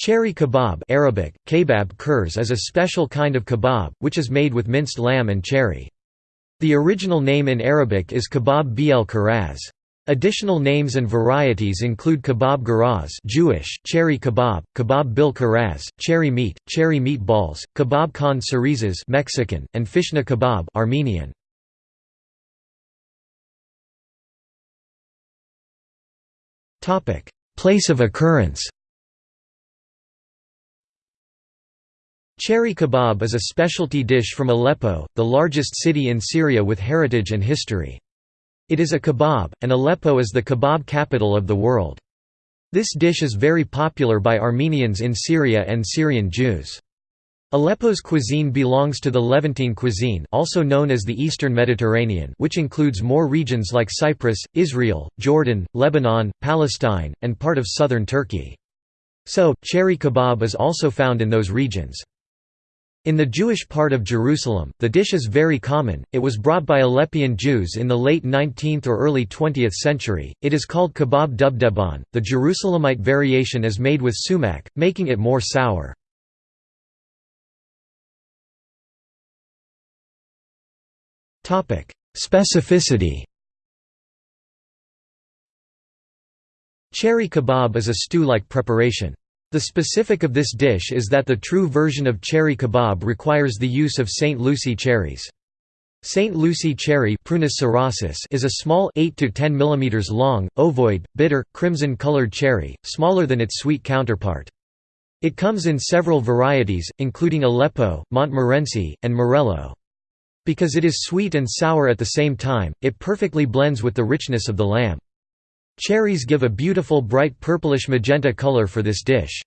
Cherry kebab Arabic, kebab kurs is a special kind of kebab, which is made with minced lamb and cherry. The original name in Arabic is kebab bel karaz. Additional names and varieties include kebab garaz Jewish, cherry kebab, kebab bil karaz, cherry meat, cherry meatballs, kebab con cerezas Mexican, and fishna kebab Armenian. Place of occurrence Cherry kebab is a specialty dish from Aleppo, the largest city in Syria with heritage and history. It is a kebab, and Aleppo is the kebab capital of the world. This dish is very popular by Armenians in Syria and Syrian Jews. Aleppo's cuisine belongs to the Levantine cuisine also known as the Eastern Mediterranean which includes more regions like Cyprus, Israel, Jordan, Lebanon, Palestine, and part of southern Turkey. So, cherry kebab is also found in those regions. In the Jewish part of Jerusalem, the dish is very common. It was brought by Aleppian Jews in the late 19th or early 20th century. It is called kebab duvdevan. The Jerusalemite variation is made with sumac, making it more sour. Specificity. Cherry kebab is a stew-like preparation. The specific of this dish is that the true version of cherry kebab requires the use of St. Lucie cherries. St. Lucie cherry is a small 8 to 10 mm long, ovoid, bitter, crimson-colored cherry, smaller than its sweet counterpart. It comes in several varieties, including Aleppo, Montmorency, and Morello. Because it is sweet and sour at the same time, it perfectly blends with the richness of the lamb. Cherries give a beautiful bright purplish magenta color for this dish.